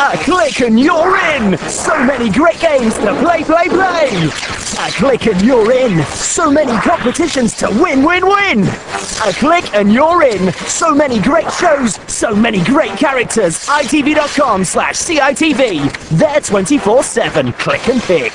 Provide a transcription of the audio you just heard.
A click and you're in! So many great games to play, play, play! A click and you're in! So many competitions to win, win, win! A click and you're in! So many great shows, so many great characters! ITV.com slash CITV. They're 24-7. Click and pick.